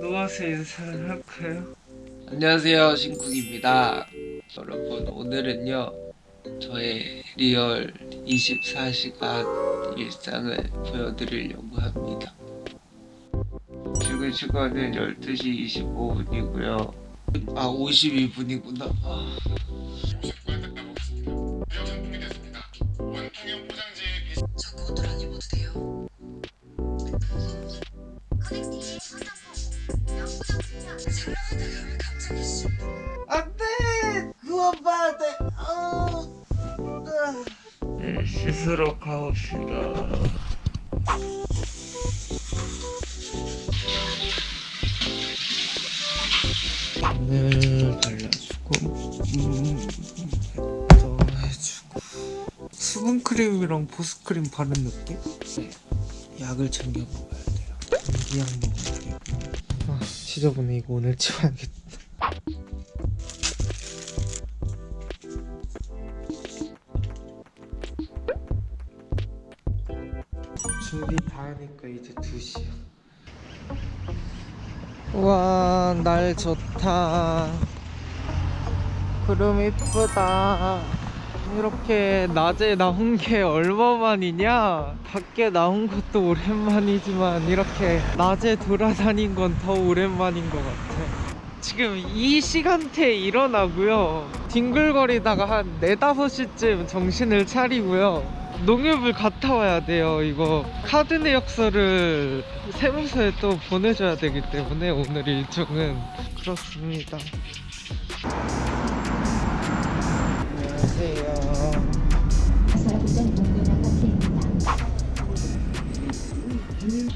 누워서 인사를 할까요? 안녕하세요 신쿡입니다. 여러분 오늘은요 저의 리얼 24시간 일상을 보여드리려고 합니다. 지금 시간은 12시 25분이고요 아 52분이구나 아, 안. 안돼! 돼! 어... 네, 씻으러 가봅시다 오늘 발라주고 음, 또 해주고. 수분크림이랑 보습크림 바른 느낌? 네. 약을 챙겨 먹어야 돼요. 감기약 먹어야 되고 아 지저분해. 이거 오늘 치워야겠다. 준비 다 하니까 이제 2시야 우와 날 좋다. 구름 이쁘다. 이렇게 낮에 나온 게 얼마만이냐? 밖에 나온 것도 오랜만이지만 이렇게 낮에 돌아다닌 건 더 오랜만인 것 같아. 지금 이 시간대에 일어나고요. 뒹굴거리다가 한 4, 5시쯤 정신을 차리고요 농협을 갔다 와야 돼요. 이거 카드 내역서를 세무서에 또 보내줘야 되기 때문에 오늘 일정은 그렇습니다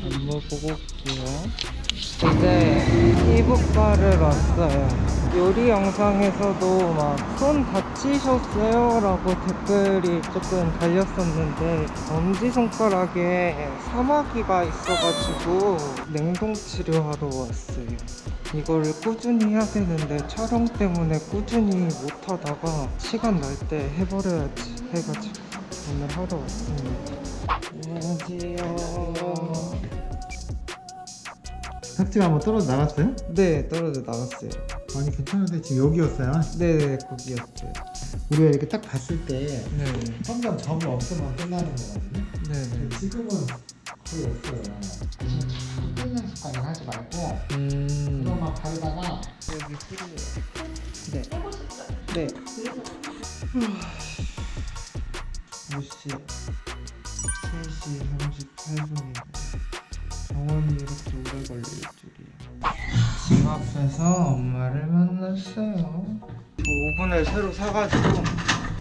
안무 보고 올게요. 이제 이북바를 왔어요. 요리 영상에서도 막 손 다치셨어요? 라고 댓글이 조금 달렸었는데 엄지손가락에 사마귀가 있어가지고 냉동 치료하러 왔어요. 이거를 꾸준히 해야 되는데 촬영 때문에 꾸준히 못하다가 시간 날 때 해버려야지 해가지고 오늘 하러 왔습니다. 안녕하세요. 삭제가 한번 떨어져 나갔어요? 네 떨어져 나갔어요. 아니 괜찮은데 지금 여기였어요? 네네 거기였어요. 우리가 이렇게 딱 봤을 때 네네. 점점 점이 없으면 끝나는 거거든요. 네네. 지금은 거의 없어요. 끊는 습관을 하지 말고 음. 이것만 바르다가 여기 소리예요. 네. 네. 5분을 새로 사가지고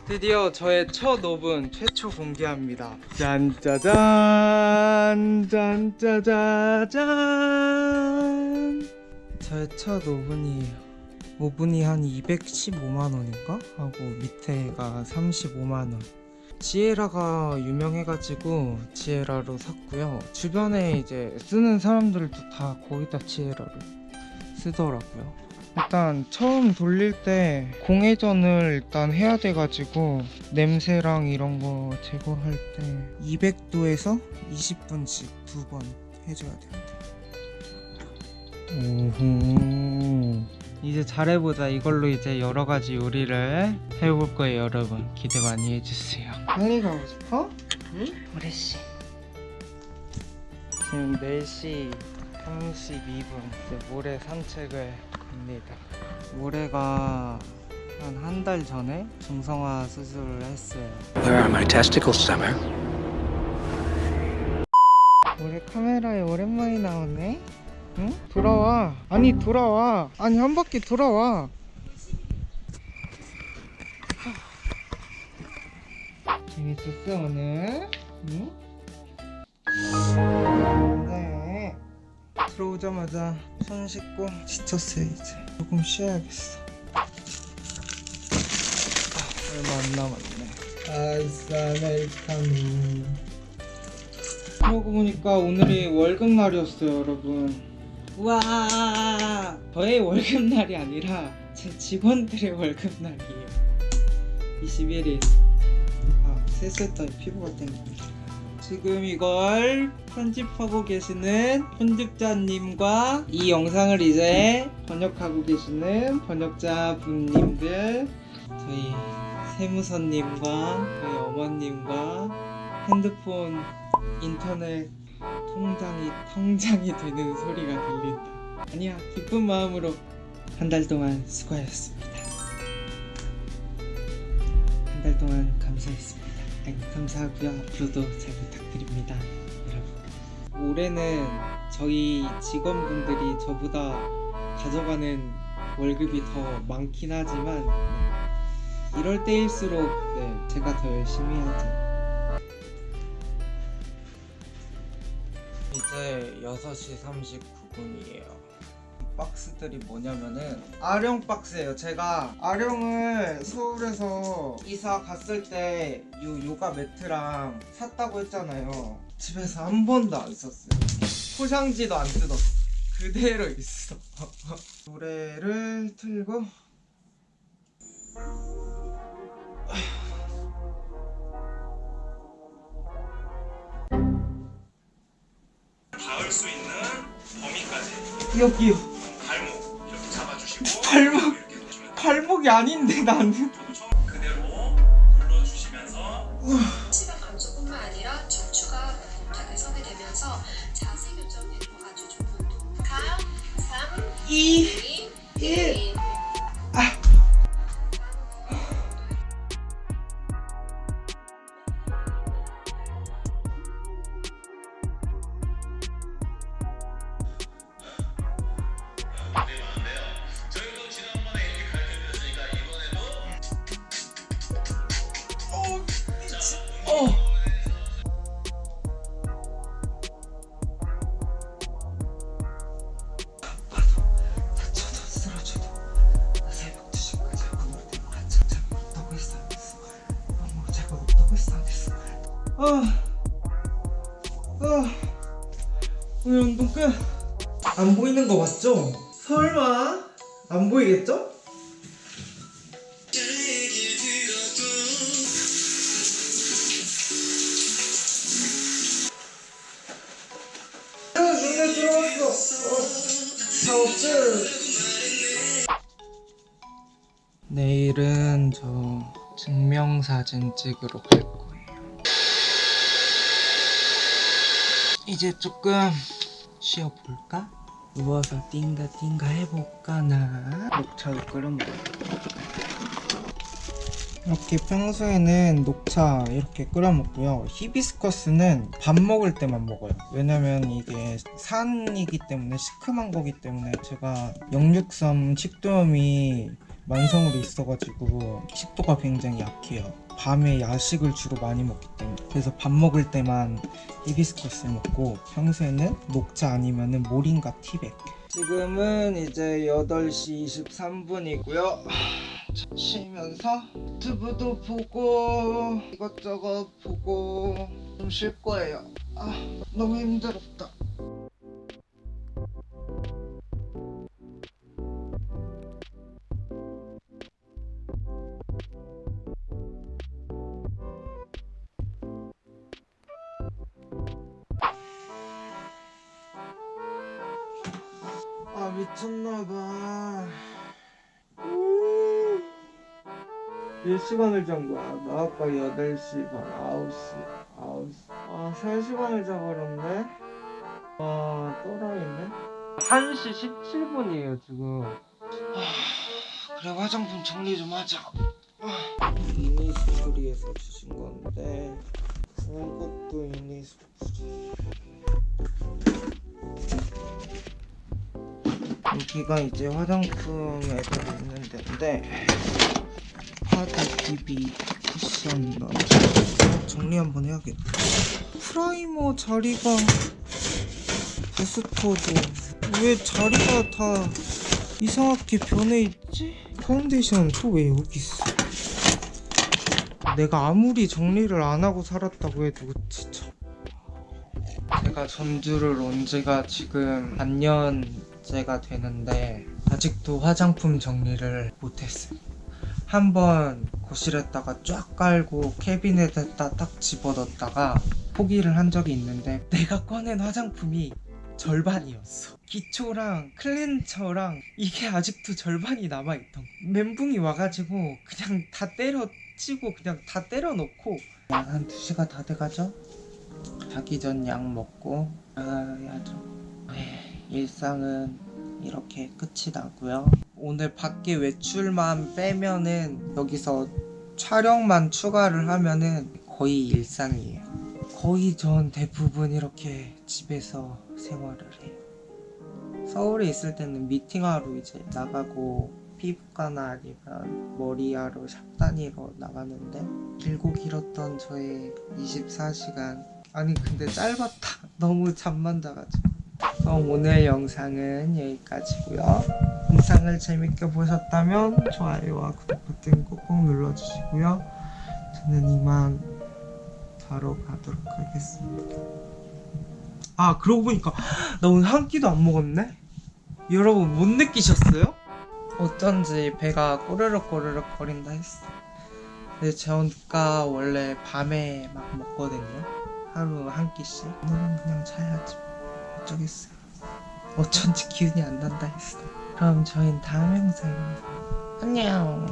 드디어 저의 첫 오븐 최초 공개합니다. 짠짜잔 짠짜자잔 저의 첫 오븐이에요 오븐이 한 215만원인가? 하고 밑에가 35만원. 지에라가 유명해가지고 지에라로 샀고요. 주변에 이제 쓰는 사람들도 다 거의 다 지에라를 쓰더라고요 일단 처음 돌릴 때 공회전을 일단 해야 돼가지고 냄새랑 이런 거 제거할 때 200도에서 20분씩 두 번 해줘야 된대 오호. 이제 잘해보자. 이걸로 이제 여러가지 요리를 해볼 거예요 여러분. 기대 많이 해주세요. 빨리 가고 싶어? 응? 우리씨. 지금 4시 32분. 이제 모래 산책을 갑니다 모래가 한 한 달 전에 중성화 수술을 했어요 Where are my testicles, Summer? 모래 카메라에 오랜만에 나오네 응? 돌아와 아니 돌아와 아니 한 바퀴 돌아와 재밌었어 오늘? 응? 네 들어오자마자 손 씻고 지쳤어요 이제. 조금 쉬어야겠어. 아, 얼마 안 남았네. 아싸 멜카노. 그러고 보니까 오늘이 월급날이었어요 여러분. 우와! 저의 월급날이 아니라 제 직원들의 월급날이에요. 21일 아 세수했더니 피부가 땡깁니다 지금 이걸 편집하고 계시는 편집자님과 이 영상을 이제 번역하고 계시는 번역자분님들 저희 세무서님과 저희 어머님과 핸드폰 인터넷 통장이 통장이 되는 소리가 들린다. 아니야 기쁜 마음으로 한 달 동안 수고하셨습니다. 한 달 동안 감사했습니다. 아니, 감사하고요. 앞으로도 잘 부탁드립니다, 여러분. 올해는 저희 직원분들이 저보다 가져가는 월급이 더 많긴 하지만 이럴 때일수록 네, 제가 더 열심히 하죠. 이제 6시 39분이에요. 박스들이 뭐냐면은 아령 박스예요. 제가 아령을 서울에서 이사 갔을 때 요 요가 매트랑 샀다고 했잖아요. 집에서 한 번도 안 썼어요. 포장지도 안 뜯었어. 그대로 있어. 노래를 틀고 닿을 수 있는 범위까지 여기요. 발 발목. 발목이 아닌데 나는. 그대로 눌러주시면서 시각 감소뿐만 아니라 척추가 붓하게 서게 되면서 자세 교정에도 아주 좋은 운동. 감, 3, 2 2, 1 1. 어. 아, 아, 오늘 운동 끝. 안 보이는 거 맞죠? 설마 안 보이겠죠? 아, 눈에 들어왔어. 어. 내일은 저 증명사진 찍으러 갈 거예요. 이제 조금 쉬어볼까? 누워서 띵가 띵가 해볼까 나? 녹차를 끓여 먹어. 이렇게 평소에는 녹차 이렇게 끓여 먹고요. 히비스커스는 밥 먹을 때만 먹어요. 왜냐면 이게 산이기 때문에 시큼한 거기 때문에 제가 역류성 식도염이 만성으로 있어가지고 식도가 굉장히 약해요. 밤에 야식을 주로 많이 먹기 때문에 그래서 밥 먹을 때만 히비스커스 먹고 평소에는 녹차 아니면 은 모링가 티백. 지금은 이제 8시 23분이고요. 쉬면서 유튜브도 보고 이것저것 보고 좀 쉴 거예요. 아 너무 힘들었다 미쳤나봐. 몇 시간을 잔 거야? 나 아까 8시 반 9시 9시. 아 3시간을 자버렸네? 아 또라이네? 1시 17분이에요 지금. 아, 그래 화장품 정리 좀 하자. 이니스프리에서 주신 건데 이것도 이니스프리 여기가 이제 화장품에 들어있는 데인데 파데 BB 쿠션 넣어서 정리 한번 해야겠다 프라이머 자리가 부스터도 왜 자리가 다 이상하게 변해 있지? 파운데이션 또 왜 여기 있어? 내가 아무리 정리를 안 하고 살았다고 해도 진짜 제가 전주를 온 지가 지금 반년 째가 되는데 아직 아직도 화장품 정리를 못했어요. 한 번 거실에다가 쫙 깔고 캐비넷에다 딱 집어넣었다가 포기를 한 적이 있는데 내가 꺼낸 화장품이 절반이었어. 기초랑 클렌저랑 이게 아직도 절반이 남아있던 거. 멘붕이 와가지고 그냥 다 때려치고 그냥 다 때려놓고 약한 2시가 다 돼가죠? 자기 전 약 먹고 나가야죠. 네, 일상은 이렇게 끝이 나고요. 오늘 밖에 외출만 빼면은 여기서 촬영만 추가를 하면은 거의 일상이에요. 거의 전 대부분 이렇게 집에서 생활을 해요. 서울에 있을 때는 미팅하러 이제 나가고 피부과나 아니면 머리하러 샵 다니러 나가는데 길고 길었던 저의 24시간 아니 근데 짧았다 너무 잠만 자가지고 그럼 오늘 영상은 여기까지고요. 영상을 재밌게 보셨다면 좋아요와 구독 버튼 꾹꾹 눌러주시고요. 저는 이만 자러 가도록 하겠습니다. 아 그러고 보니까 나 오늘 한 끼도 안 먹었네? 여러분 못 느끼셨어요? 어쩐지 배가 꼬르륵 꼬르륵 거린다 했어. 근데 제가 원래 밤에 막 먹거든요. 하루 한 끼씩. 오늘은 그냥 자야지. 뭐. 어쩌겠어요 어쩐지 기운이 안 난다 했어. 그럼 저희는 다음 영상에 안녕